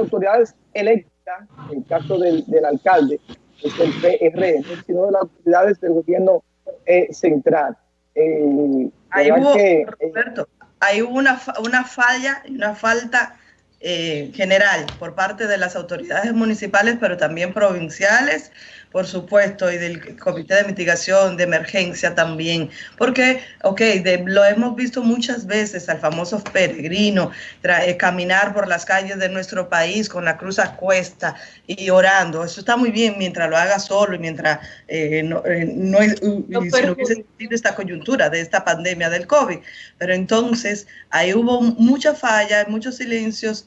autoridades electas, en el caso del, del alcalde, es el PRM, sino de las autoridades del gobierno eh, central. Eh, ahí hubo, que, Roberto, ahí hubo una, una falla, una falta eh, general por parte de las autoridades municipales, pero también provinciales, por supuesto, y del Comité de Mitigación de Emergencia también, porque, ok, lo hemos visto muchas veces al famoso peregrino eh, caminar por las calles de nuestro país con la cruz a cuesta y orando. Eso está muy bien mientras lo haga solo y mientras eh, no, eh, no, hubiese esta coyuntura de esta pandemia del COVID. Pero entonces ahí hubo mucha falla, muchos silencios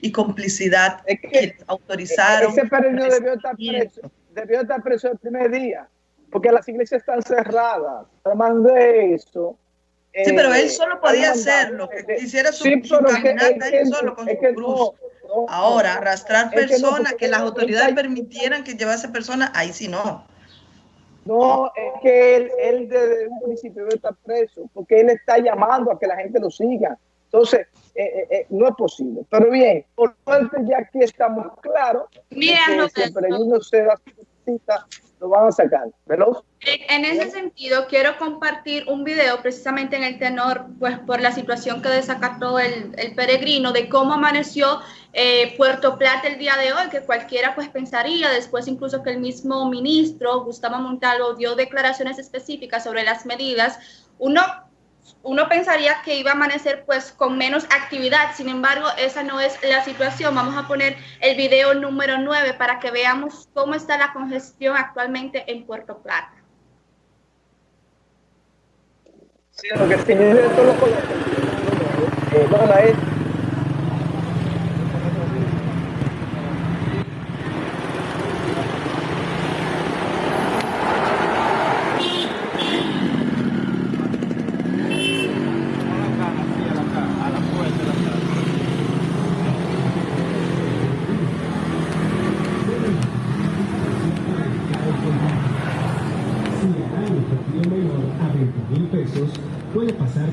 y, complicidad que, autorizaron. Ese peregrino debió estar preso debió estar preso el primer día, porque las iglesias están cerradas. Además de eso... Sí, pero él eh, solo podía hacerlo, que hiciera su, sí, caminata él solo con su cruz. Ahora, arrastrar personas, que, las autoridades permitieran que llevase personas, ahí sí no. No, es que él, él desde un principio estar preso, porque él está llamando a que la gente lo siga. Entonces, eh, eh, eh, no es posible. Pero bien, por suerte ya aquí estamos claros. Mira, no, si el peregrino se da cita, lo van a sacar. ¿Veloz? En ese sentido, quiero compartir un video precisamente en el tenor, pues por la situación que desacató el, el peregrino, de cómo amaneció Puerto Plata el día de hoy, que cualquiera pues pensaría, después incluso que el mismo ministro, Gustavo Montalvo, dio declaraciones específicas sobre las medidas. Uno uno pensaría que iba a amanecer pues con menos actividad, sin embargo esa no es la situación. Vamos a poner el video número 9 para que veamos cómo está la congestión actualmente en Puerto Plata. Sí, lo que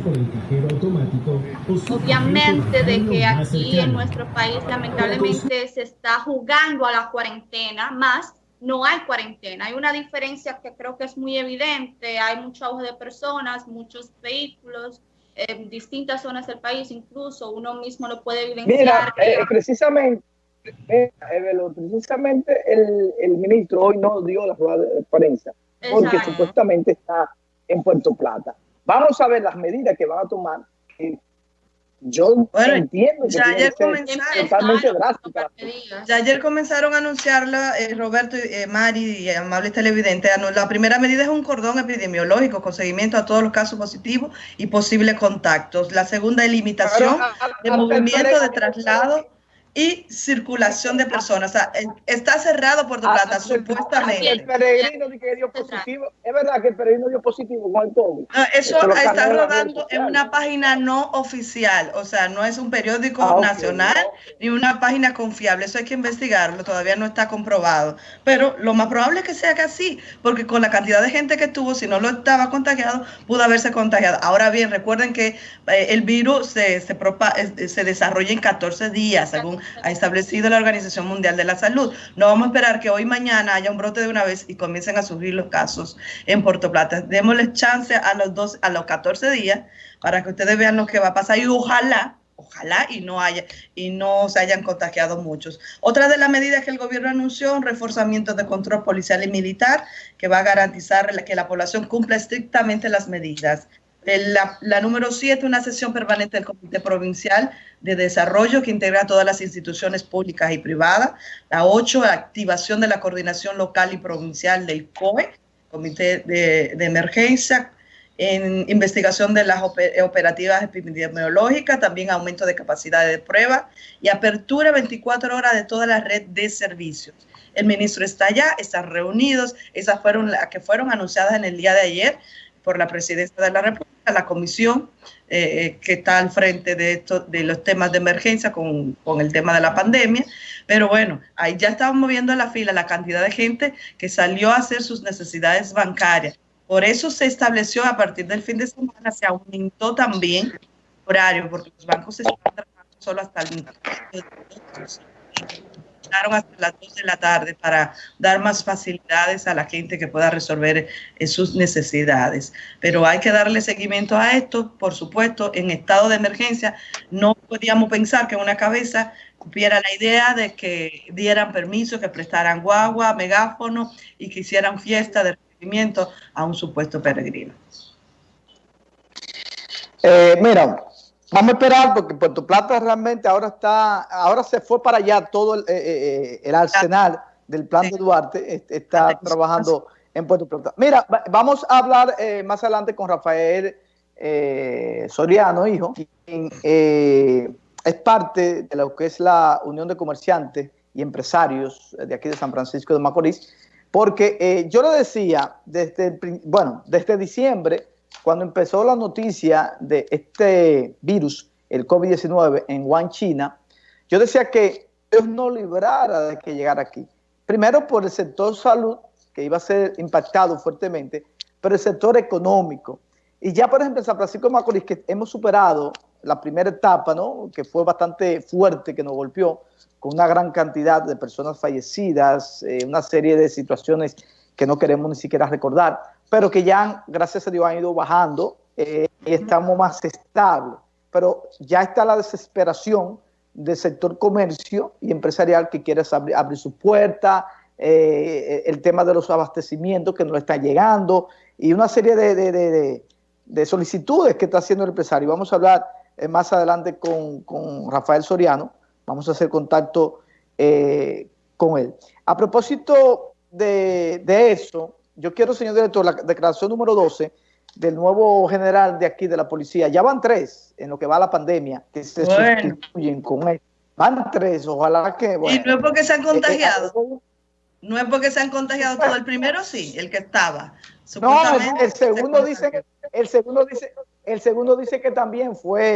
el cajero automático. Obviamente de que aquí en nuestro país lamentablemente se está jugando a la cuarentena, más no hay cuarentena. Hay una diferencia que creo que es muy evidente. Hay mucho auge de personas, muchos vehículos en distintas zonas del país, incluso uno mismo lo puede evidenciar. Mira, eh, precisamente, eh, precisamente el, el, ministro hoy no dio la rueda de prensa porque supuestamente está en Puerto Plata. Vamos a ver las medidas que van a tomar. Yo entiendo que ya ayer comenzaron, totalmente drásticas. Ya ayer comenzaron a anunciarla, eh, Roberto, eh, Mari y amables televidentes. La primera medida es un cordón epidemiológico con seguimiento a todos los casos positivos y posibles contactos. La segunda es limitación de movimiento de traslado y circulación de personas. O sea, está cerrado Puerto ah, Plata, supuestamente. El peregrino que dio positivo. Es verdad que el peregrino dio positivo con el COVID. eso está rodando en una página no oficial. O sea, no es un periódico ah, nacional ni una página confiable. Eso hay que investigarlo. Todavía no está comprobado. Pero lo más probable es que sea que así, porque con la cantidad de gente que tuvo, si no lo estaba contagiado, pudo haberse contagiado. Ahora bien, recuerden que eh, el virus se, se, se desarrolla en 14 días, según ha establecido la Organización Mundial de la Salud. No vamos a esperar que hoy mañana haya un brote de una vez y comiencen a surgir los casos en Puerto Plata. Démosle chance a los dos, a los 14 días para que ustedes vean lo que va a pasar y ojalá ojalá y no haya y no se hayan contagiado muchos. Otra de las medidas que el gobierno anunció, un reforzamiento de control policial y militar que va a garantizar que la población cumpla estrictamente las medidas. La, número 7, una sesión permanente del Comité Provincial de Desarrollo que integra todas las instituciones públicas y privadas. La 8, activación de la coordinación local y provincial del COE, Comité de, de Emergencia, en investigación de las operativas epidemiológicas, también aumento de capacidad de prueba y apertura 24 horas de toda la red de servicios. El ministro está allá, están reunidos, esas fueron las que fueron anunciadas en el día de ayer por la presidencia de la República, la comisión eh, que está al frente de, esto, de los temas de emergencia con, con, el tema de la pandemia. Pero bueno, ahí ya estamos moviendo la fila la cantidad de gente que salió a hacer sus necesidades bancarias. Por eso se estableció a partir del fin de semana, se aumentó también el horario, porque los bancos están trabajando solo hasta el hasta las 2 de la tarde para dar más facilidades a la gente que pueda resolver eh, sus necesidades. Pero hay que darle seguimiento a esto, por supuesto, en estado de emergencia no podíamos pensar que una cabeza tuviera la idea de que dieran permiso, que prestaran guagua, megáfono y que hicieran fiesta de recibimiento a un supuesto peregrino. Eh, mira, Vamos a esperar porque Puerto Plata realmente ahora está, ahora se fue para allá todo el, eh, eh, arsenal del plan de Duarte, está trabajando en Puerto Plata. Mira, vamos a hablar eh, más adelante con Rafael Soriano, hijo, quien es parte de lo que es la Unión de Comerciantes y Empresarios de aquí de San Francisco de Macorís, porque yo le decía, desde, bueno, desde diciembre, cuando empezó la noticia de este virus, el COVID-19 en Wuhan, China, yo decía que Dios no librara de que llegara aquí. Primero por el sector salud, que iba a ser impactado fuertemente, pero el sector económico. Y ya, por ejemplo, en San Francisco de Macorís, que hemos superado la primera etapa, ¿no? que fue bastante fuerte, que nos golpeó, con una gran cantidad de personas fallecidas, eh, una serie de situaciones que no queremos ni siquiera recordar pero que ya, gracias a Dios, han ido bajando eh, y estamos más estables. Pero ya está la desesperación del sector comercio y empresarial que quiere abrir, su puerta, eh, el tema de los abastecimientos que no está llegando y una serie de, solicitudes que está haciendo el empresario. Vamos a hablar eh, más adelante con, Rafael Soriano, vamos a hacer contacto con él. A propósito de eso, yo quiero, señor director, la declaración número 12 del nuevo general de aquí de la policía. Ya van tres en lo que va la pandemia que se sustituyen con él. Van tres, ojalá que... y no es porque se han eh, eh, contagiado. no es porque se han contagiado todo. El primero sí, el que estaba. No, el, segundo dice, el segundo dice, el segundo dice que también fue